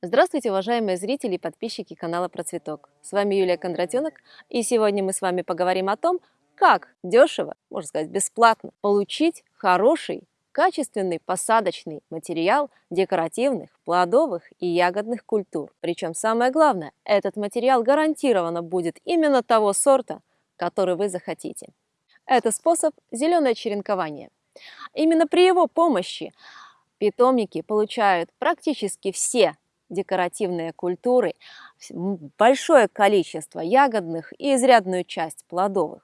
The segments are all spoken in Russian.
Здравствуйте, уважаемые зрители и подписчики канала Процветок. С вами Юлия Кондратенок, и сегодня мы с вами поговорим о том, как дешево, можно сказать бесплатно, получить хороший, качественный посадочный материал декоративных, плодовых и ягодных культур. Причем самое главное, этот материал гарантированно будет именно того сорта, который вы захотите. Это способ зеленое черенкование. Именно при его помощи питомники получают практически все декоративные культуры, большое количество ягодных и изрядную часть плодовых.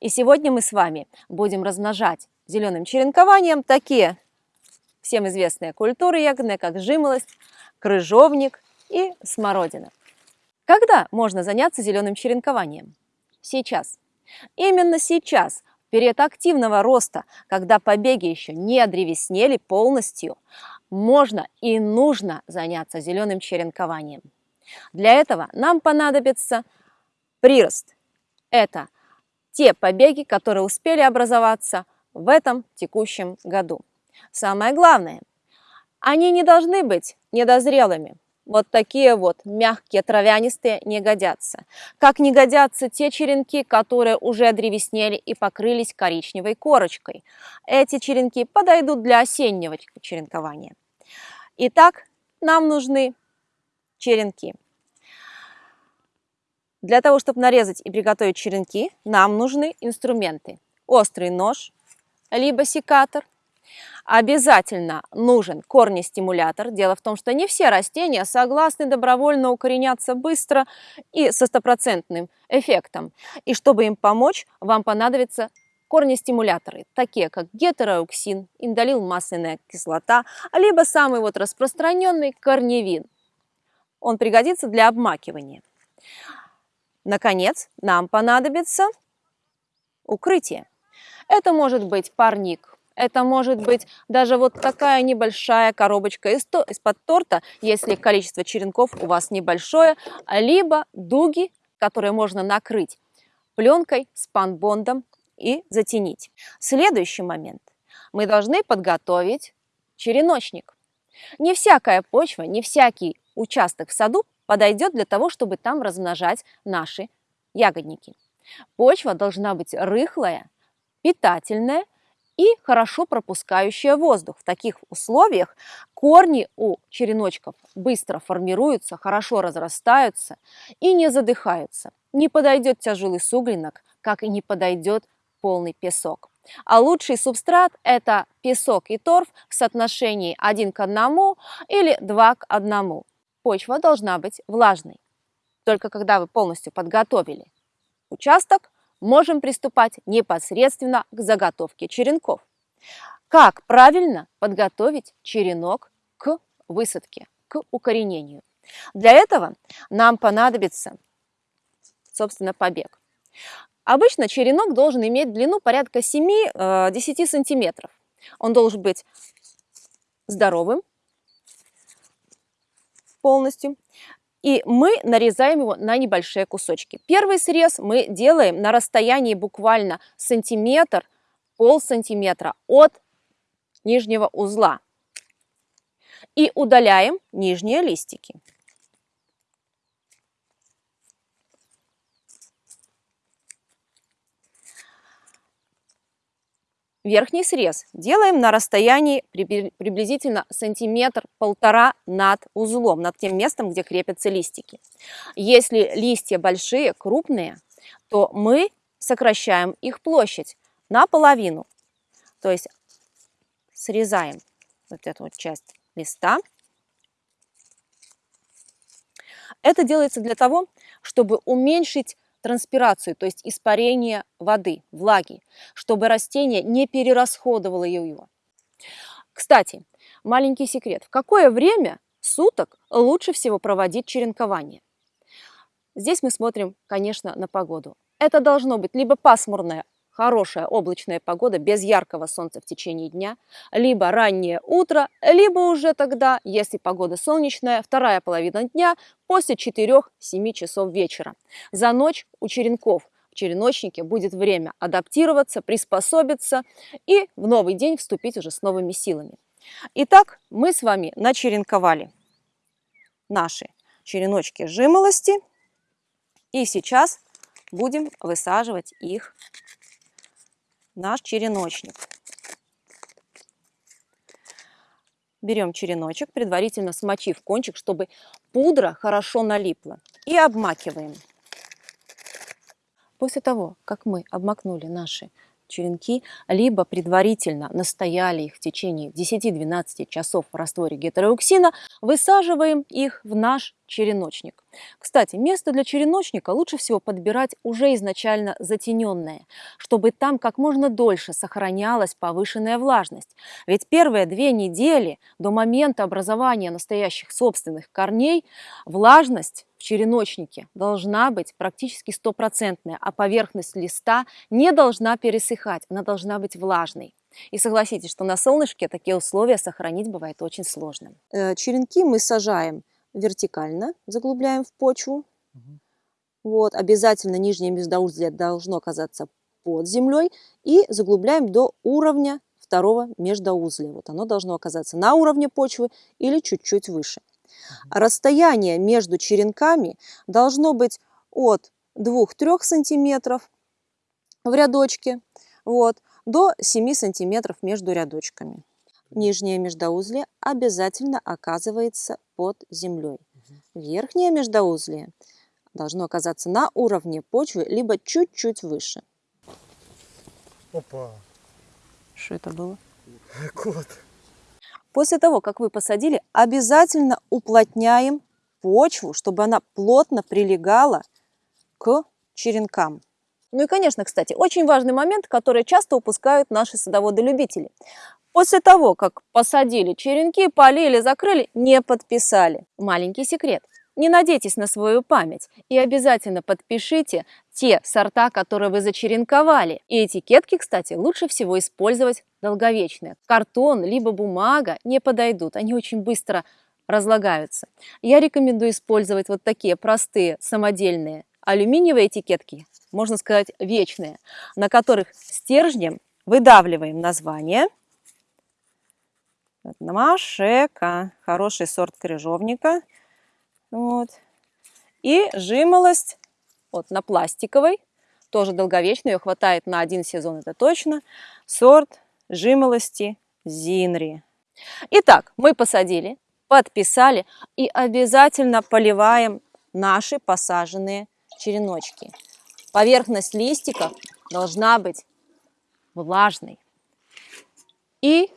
И сегодня мы с вами будем размножать зеленым черенкованием такие всем известные культуры ягодные, как жимолость, крыжовник и смородина. Когда можно заняться зеленым черенкованием? Сейчас. Именно сейчас, в период активного роста, когда побеги еще не одревеснели полностью, можно и нужно заняться зеленым черенкованием. Для этого нам понадобится прирост. Это те побеги, которые успели образоваться в этом текущем году. Самое главное, они не должны быть недозрелыми. Вот такие вот мягкие травянистые не годятся. Как не годятся те черенки, которые уже древеснели и покрылись коричневой корочкой. Эти черенки подойдут для осеннего черенкования. Итак, нам нужны черенки. Для того, чтобы нарезать и приготовить черенки, нам нужны инструменты. Острый нож, либо секатор. Обязательно нужен корнестимулятор. Дело в том, что не все растения согласны добровольно укореняться быстро и со стопроцентным эффектом. И чтобы им помочь, вам понадобится корнестимуляторы, такие как гетероуксин, индолил масляная кислота, либо самый вот распространенный корневин. Он пригодится для обмакивания. Наконец, нам понадобится укрытие. Это может быть парник, это может быть даже вот такая небольшая коробочка из-под торта, если количество черенков у вас небольшое, либо дуги, которые можно накрыть пленкой, спанбондом и затенить. Следующий момент. Мы должны подготовить череночник. Не всякая почва, не всякий участок в саду подойдет для того, чтобы там размножать наши ягодники. Почва должна быть рыхлая, питательная и хорошо пропускающая воздух. В таких условиях корни у череночков быстро формируются, хорошо разрастаются и не задыхаются. Не подойдет тяжелый суглинок, как и не подойдет полный песок. А лучший субстрат – это песок и торф в соотношении 1 к 1 или 2 к 1. Почва должна быть влажной. Только когда вы полностью подготовили участок, можем приступать непосредственно к заготовке черенков. Как правильно подготовить черенок к высадке, к укоренению? Для этого нам понадобится, собственно, побег. Обычно черенок должен иметь длину порядка 7-10 э, сантиметров. Он должен быть здоровым полностью. И мы нарезаем его на небольшие кусочки. Первый срез мы делаем на расстоянии буквально сантиметр, пол сантиметра от нижнего узла. И удаляем нижние листики. Верхний срез делаем на расстоянии приблизительно сантиметр-полтора над узлом, над тем местом, где крепятся листики. Если листья большие, крупные, то мы сокращаем их площадь наполовину. То есть срезаем вот эту вот часть листа. Это делается для того, чтобы уменьшить транспирацию, то есть испарение воды, влаги, чтобы растение не перерасходовало ее. Кстати, маленький секрет. В какое время суток лучше всего проводить черенкование? Здесь мы смотрим, конечно, на погоду. Это должно быть либо пасмурное хорошая облачная погода без яркого солнца в течение дня, либо раннее утро, либо уже тогда, если погода солнечная, вторая половина дня после 4-7 часов вечера. За ночь у черенков в череночнике будет время адаптироваться, приспособиться и в новый день вступить уже с новыми силами. Итак, мы с вами начеренковали наши череночки жимолости. И сейчас будем высаживать их наш череночник. Берем череночек, предварительно смочив кончик, чтобы пудра хорошо налипла. И обмакиваем. После того, как мы обмакнули наши черенки, либо предварительно настояли их в течение 10-12 часов в растворе гетероуксина, высаживаем их в наш череночник. Кстати, место для череночника лучше всего подбирать уже изначально затененное, чтобы там как можно дольше сохранялась повышенная влажность. Ведь первые две недели до момента образования настоящих собственных корней влажность в череночнике должна быть практически стопроцентная, а поверхность листа не должна пересыхать, она должна быть влажной. И согласитесь, что на солнышке такие условия сохранить бывает очень сложно. Э, черенки мы сажаем вертикально заглубляем в почву. Угу. Вот, обязательно нижнее междоузлие должно оказаться под землей. И заглубляем до уровня второго междоузлия. Вот оно должно оказаться на уровне почвы или чуть-чуть выше. Угу. Расстояние между черенками должно быть от 2-3 сантиметров в рядочке вот, до 7 сантиметров между рядочками нижнее междоузлие обязательно оказывается под землей. Верхнее междоузлие должно оказаться на уровне почвы, либо чуть-чуть выше. Опа! Что это было? Кот. После того, как вы посадили, обязательно уплотняем почву, чтобы она плотно прилегала к черенкам. Ну и, конечно, кстати, очень важный момент, который часто упускают наши садоводы-любители. После того, как посадили черенки, полили, закрыли, не подписали. Маленький секрет. Не надейтесь на свою память и обязательно подпишите те сорта, которые вы зачеренковали. И этикетки, кстати, лучше всего использовать долговечные. Картон либо бумага не подойдут, они очень быстро разлагаются. Я рекомендую использовать вот такие простые самодельные алюминиевые этикетки, можно сказать вечные, на которых стержнем выдавливаем название – Машека, хороший сорт крыжовника. Вот. И жимолость вот, на пластиковой, тоже долговечная, ее хватает на один сезон, это точно. Сорт жимолости Зинри. Итак, мы посадили, подписали и обязательно поливаем наши посаженные череночки. Поверхность листиков должна быть влажной. И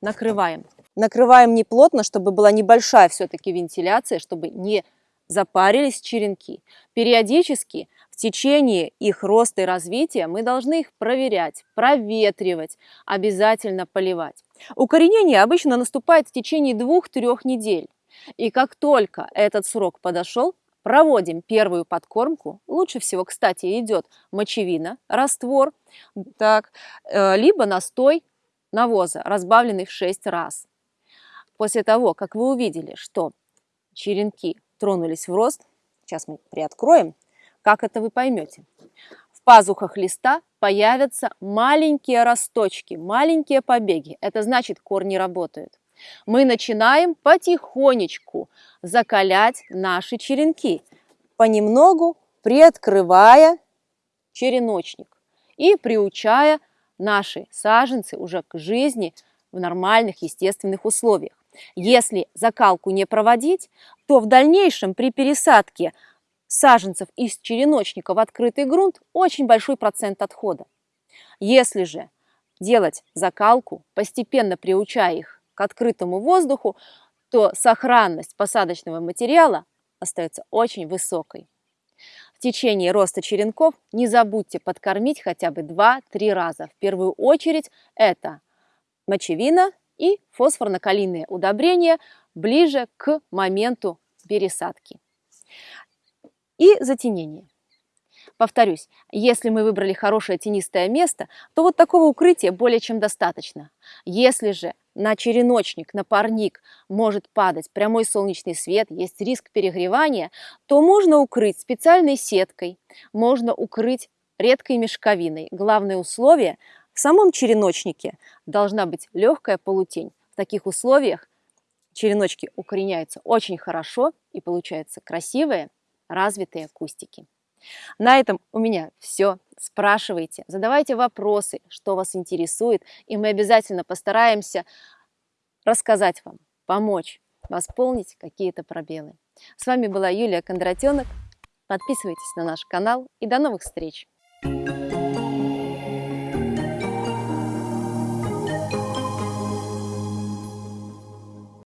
накрываем. Накрываем не плотно, чтобы была небольшая все-таки вентиляция, чтобы не запарились черенки. Периодически в течение их роста и развития мы должны их проверять, проветривать, обязательно поливать. Укоренение обычно наступает в течение двух-трех недель. И как только этот срок подошел, проводим первую подкормку. Лучше всего, кстати, идет мочевина, раствор, так, э, либо настой навоза, разбавленный в 6 раз. После того, как вы увидели, что черенки тронулись в рост, сейчас мы приоткроем, как это вы поймете. В пазухах листа появятся маленькие росточки, маленькие побеги. Это значит, корни работают. Мы начинаем потихонечку закалять наши черенки, понемногу приоткрывая череночник и приучая наши саженцы уже к жизни в нормальных естественных условиях. Если закалку не проводить, то в дальнейшем при пересадке саженцев из череночника в открытый грунт очень большой процент отхода. Если же делать закалку, постепенно приучая их к открытому воздуху, то сохранность посадочного материала остается очень высокой. В течение роста черенков не забудьте подкормить хотя бы 2-3 раза. В первую очередь это мочевина и фосфорно-калийные удобрения ближе к моменту пересадки. И затенение. Повторюсь, если мы выбрали хорошее тенистое место, то вот такого укрытия более чем достаточно. Если же на череночник, на парник может падать прямой солнечный свет, есть риск перегревания, то можно укрыть специальной сеткой, можно укрыть редкой мешковиной. Главное условие – в самом череночнике должна быть легкая полутень. В таких условиях череночки укореняются очень хорошо и получаются красивые, развитые кустики. На этом у меня все. Спрашивайте, задавайте вопросы, что вас интересует, и мы обязательно постараемся рассказать вам, помочь, восполнить какие-то пробелы. С вами была Юлия Кондратенок. Подписывайтесь на наш канал и до новых встреч!